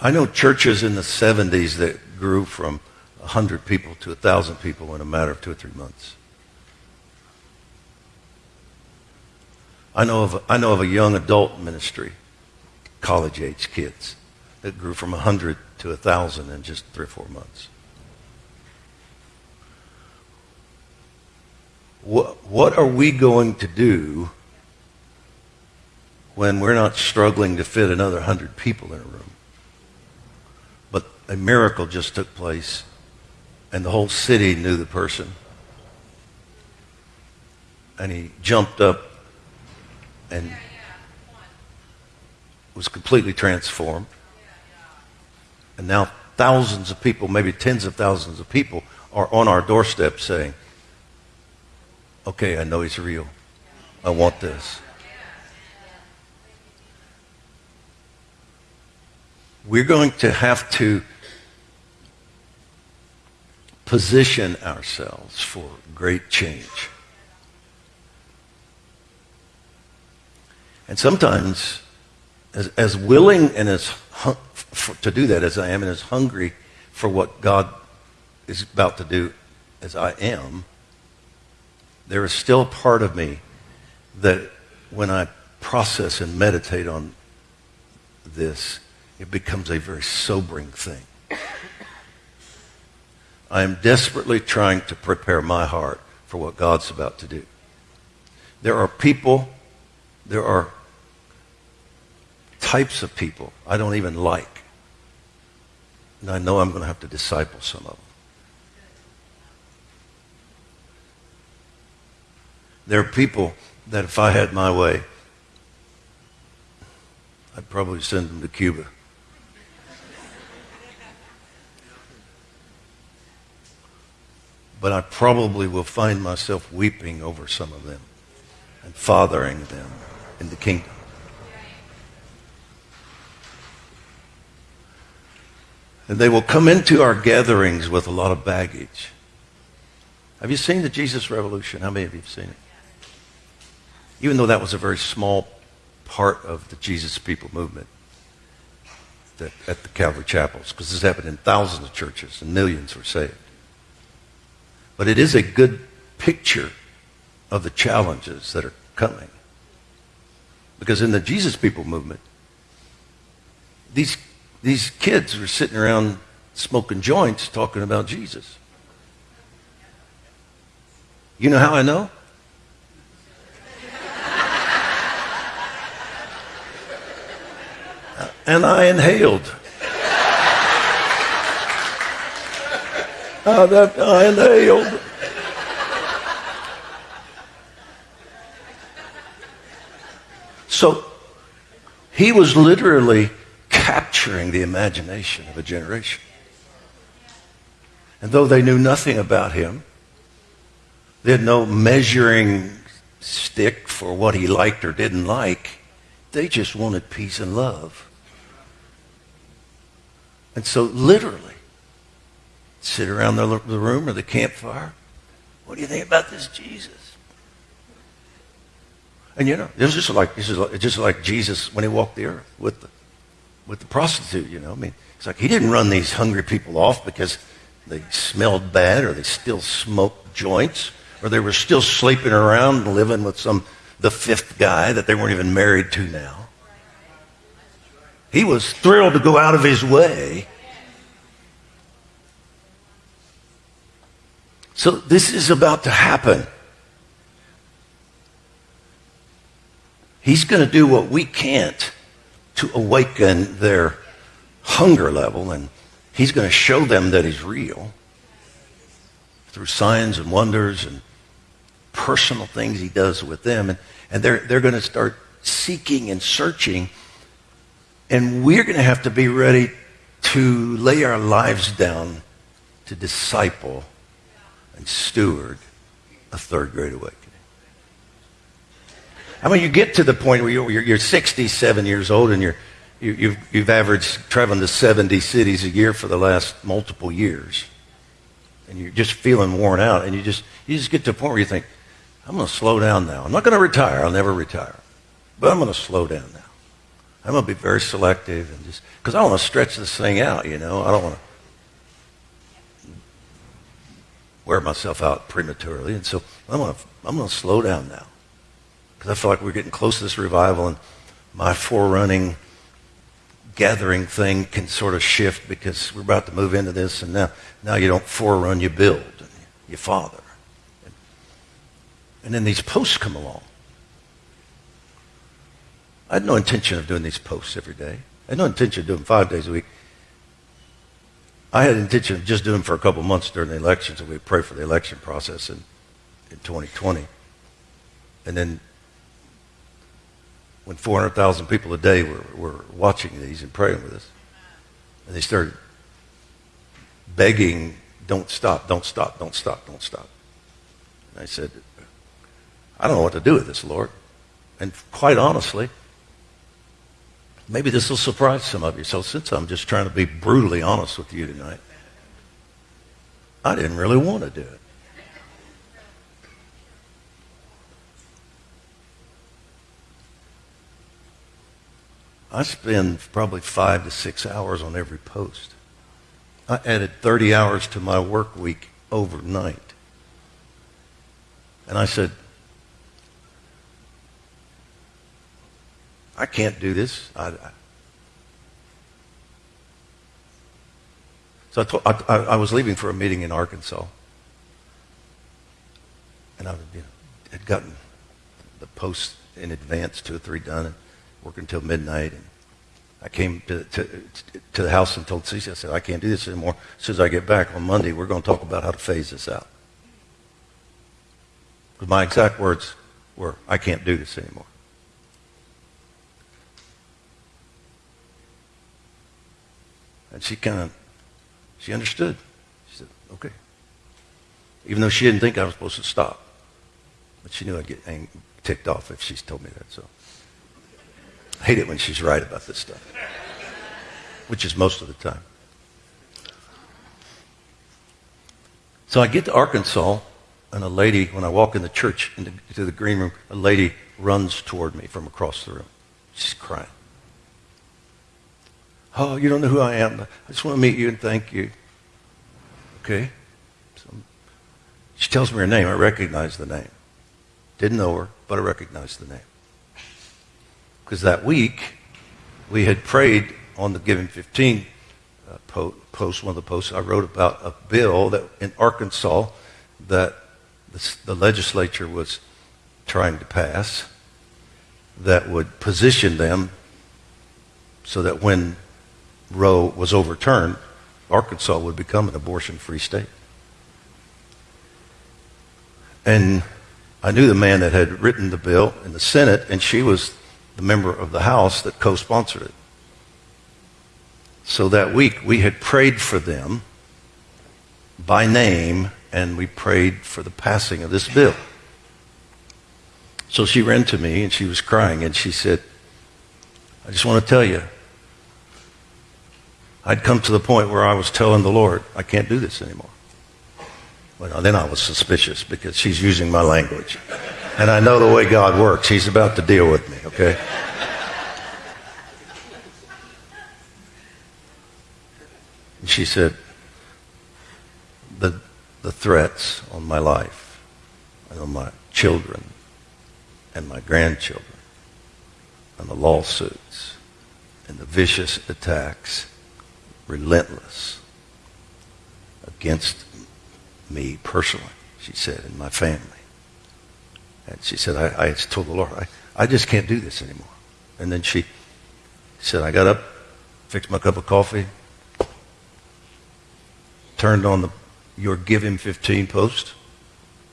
I know churches in the 70s that grew from 100 people to 1,000 people in a matter of two or three months. I know of, I know of a young adult ministry, college age kids, that grew from 100 to 1,000 in just three or four months. What, what are we going to do when we're not struggling to fit another 100 people in a room? A miracle just took place, and the whole city knew the person. And he jumped up and was completely transformed. And now thousands of people, maybe tens of thousands of people, are on our doorstep saying, okay, I know he's real. I want this. We're going to have to position ourselves for great change. And sometimes, as, as willing and as for, to do that as I am and as hungry for what God is about to do as I am, there is still a part of me that when I process and meditate on this, it becomes a very sobering thing. I am desperately trying to prepare my heart for what God's about to do. There are people, there are types of people I don't even like. And I know I'm going to have to disciple some of them. There are people that if I had my way, I'd probably send them to Cuba. But I probably will find myself weeping over some of them and fathering them in the kingdom. And they will come into our gatherings with a lot of baggage. Have you seen the Jesus Revolution? How many of you have seen it? even though that was a very small part of the Jesus People movement that, at the Calvary Chapels, because this happened in thousands of churches and millions were saved. But it is a good picture of the challenges that are coming. Because in the Jesus People movement, these, these kids were sitting around smoking joints talking about Jesus. You know how I know? and I inhaled. That I inhaled. So he was literally capturing the imagination of a generation. And though they knew nothing about him, they had no measuring stick for what he liked or didn't like. They just wanted peace and love. And so, literally, sit around the, the room or the campfire. What do you think about this Jesus? And you know, this is just like this is like, just like Jesus when he walked the earth with the with the prostitute. You know, I mean, it's like he didn't run these hungry people off because they smelled bad or they still smoked joints or they were still sleeping around and living with some the fifth guy that they weren't even married to now. He was thrilled to go out of his way. So this is about to happen. He's going to do what we can't to awaken their hunger level, and he's going to show them that he's real through signs and wonders and personal things he does with them. And, and they're, they're going to start seeking and searching and we're going to have to be ready to lay our lives down to disciple and steward a third great awakening. I mean, you get to the point where you're, you're 67 years old and you're, you, have you've, you've averaged traveling to 70 cities a year for the last multiple years. And you're just feeling worn out. And you just, you just get to a point where you think, I'm going to slow down now. I'm not going to retire. I'll never retire. But I'm going to slow down now. I'm going to be very selective and just because I want to stretch this thing out. You know, I don't want to wear myself out prematurely, and so I'm going to I'm to slow down now because I feel like we're getting close to this revival, and my forerunning gathering thing can sort of shift because we're about to move into this, and now now you don't forerun, you build, and you father, and then these posts come along. I had no intention of doing these posts every day. I had no intention of doing five days a week. I had intention of just doing them for a couple months during the elections, and we pray for the election process in, in 2020. And then when 400,000 people a day were, were watching these and praying with us, and they started begging, don't stop, don't stop, don't stop, don't stop. And I said, I don't know what to do with this, Lord. And quite honestly, Maybe this will surprise some of you. So since I'm just trying to be brutally honest with you tonight, I didn't really want to do it. I spend probably five to six hours on every post. I added 30 hours to my work week overnight. And I said, I can't do this. I, I. So I, told, I, was leaving for a meeting in Arkansas. And I you know, had gotten the post in advance, two or three done, and working until midnight. And I came to, to, to the house and told Ceci, I said, I can't do this anymore. As soon as I get back on Monday, we're going to talk about how to phase this out. Because my exact words were, I can't do this anymore. And she kind of, she understood. She said, okay. Even though she didn't think I was supposed to stop. But she knew I'd get ticked off if she told me that. So I hate it when she's right about this stuff, which is most of the time. So I get to Arkansas, and a lady, when I walk in the church into the green room, a lady runs toward me from across the room. She's crying. Oh, you don't know who I am. I just want to meet you and thank you. Okay. So she tells me her name. I recognize the name. Didn't know her, but I recognize the name. Because that week, we had prayed on the Give Him 15 uh, post, one of the posts I wrote about a bill that in Arkansas that the, the legislature was trying to pass that would position them so that when Roe was overturned, Arkansas would become an abortion free state. And I knew the man that had written the bill in the Senate, and she was the member of the House that co sponsored it. So that week, we had prayed for them by name, and we prayed for the passing of this bill. So she ran to me, and she was crying, and she said, I just want to tell you, I'd come to the point where I was telling the Lord, I can't do this anymore. Well, then I was suspicious because she's using my language. And I know the way God works. He's about to deal with me, okay? And she said, the, the threats on my life and on my children and my grandchildren and the lawsuits and the vicious attacks relentless against me personally, she said, and my family. And she said, I, I told the Lord, I, I just can't do this anymore. And then she said, I got up, fixed my cup of coffee, turned on the Your Give Him 15 post,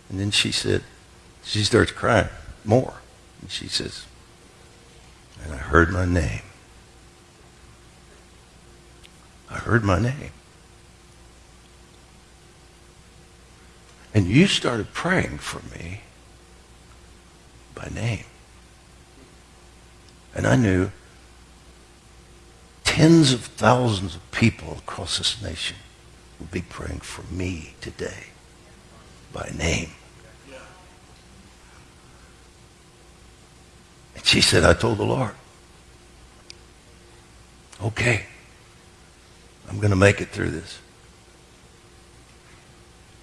and then she said, she starts crying more. And she says, and I heard my name. I heard my name. And you started praying for me by name. And I knew tens of thousands of people across this nation would be praying for me today by name. And she said, I told the Lord, Okay. I'm going to make it through this.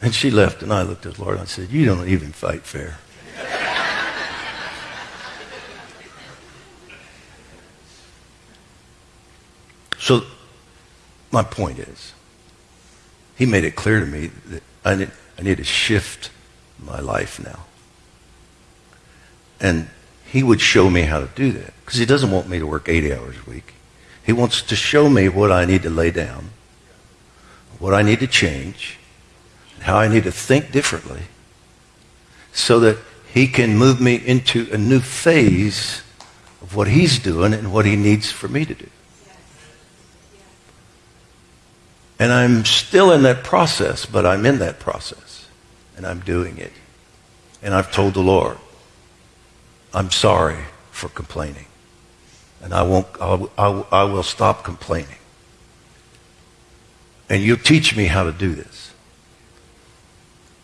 And she left, and I looked at the Lord and I said, You don't even fight fair. so, my point is, he made it clear to me that I need, I need to shift my life now. And he would show me how to do that because he doesn't want me to work 80 hours a week. He wants to show me what I need to lay down, what I need to change, how I need to think differently so that he can move me into a new phase of what he's doing and what he needs for me to do. And I'm still in that process, but I'm in that process. And I'm doing it. And I've told the Lord, I'm sorry for complaining. And I, won't, I, I, will stop complaining. And you teach me how to do this.